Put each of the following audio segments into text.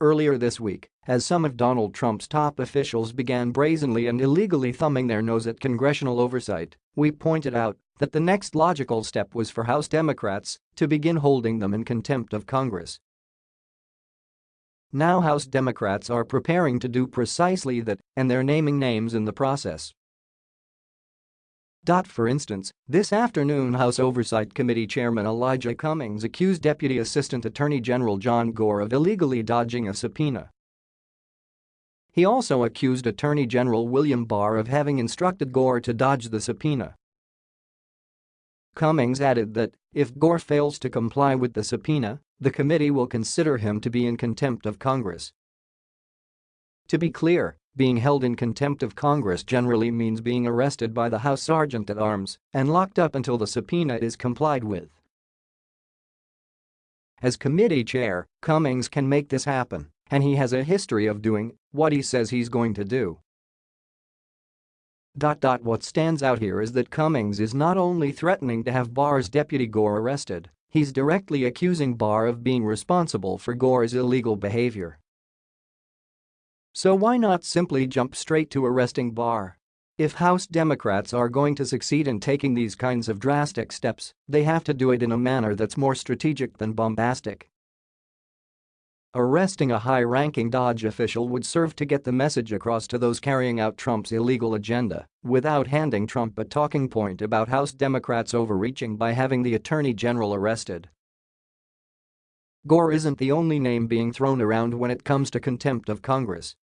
Earlier this week, as some of Donald Trump's top officials began brazenly and illegally thumbing their nose at congressional oversight, we pointed out that the next logical step was for House Democrats to begin holding them in contempt of Congress. Now House Democrats are preparing to do precisely that, and they're naming names in the process. For instance, this afternoon House Oversight Committee Chairman Elijah Cummings accused Deputy Assistant Attorney General John Gore of illegally dodging a subpoena. He also accused Attorney General William Barr of having instructed Gore to dodge the subpoena. Cummings added that if Gore fails to comply with the subpoena, the committee will consider him to be in contempt of Congress. To be clear, being held in contempt of Congress generally means being arrested by the House Sergeant at Arms and locked up until the subpoena is complied with. As committee chair, Cummings can make this happen, and he has a history of doing what he says he's going to do. What stands out here is that Cummings is not only threatening to have Barr's deputy Gore arrested, he's directly accusing Barr of being responsible for Gore's illegal behavior. So why not simply jump straight to arresting Barr? If House Democrats are going to succeed in taking these kinds of drastic steps, they have to do it in a manner that's more strategic than bombastic. Arresting a high-ranking DOJ official would serve to get the message across to those carrying out Trump's illegal agenda without handing Trump a talking point about House Democrats overreaching by having the Attorney General arrested. Gore isn't the only name being thrown around when it comes to contempt of Congress.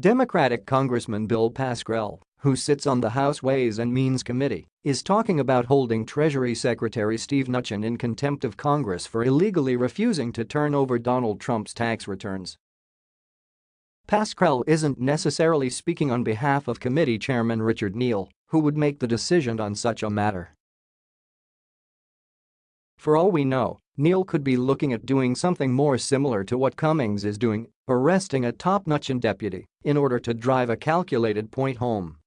Democratic Congressman Bill Pascrell, who sits on the House Ways and Means Committee, is talking about holding Treasury Secretary Steve Mnuchin in contempt of Congress for illegally refusing to turn over Donald Trump's tax returns. Pascrell isn't necessarily speaking on behalf of committee chairman Richard Neal, who would make the decision on such a matter. For all we know, Neal could be looking at doing something more similar to what Cummings is doing, arresting a top Mnuchin deputy in order to drive a calculated point home.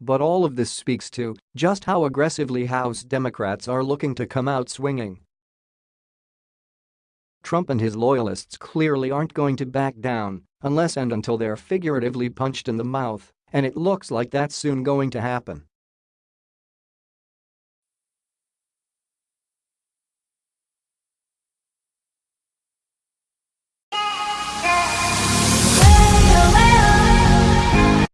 But all of this speaks to just how aggressively House Democrats are looking to come out swinging. Trump and his loyalists clearly aren't going to back down unless and until they're figuratively punched in the mouth, and it looks like that's soon going to happen.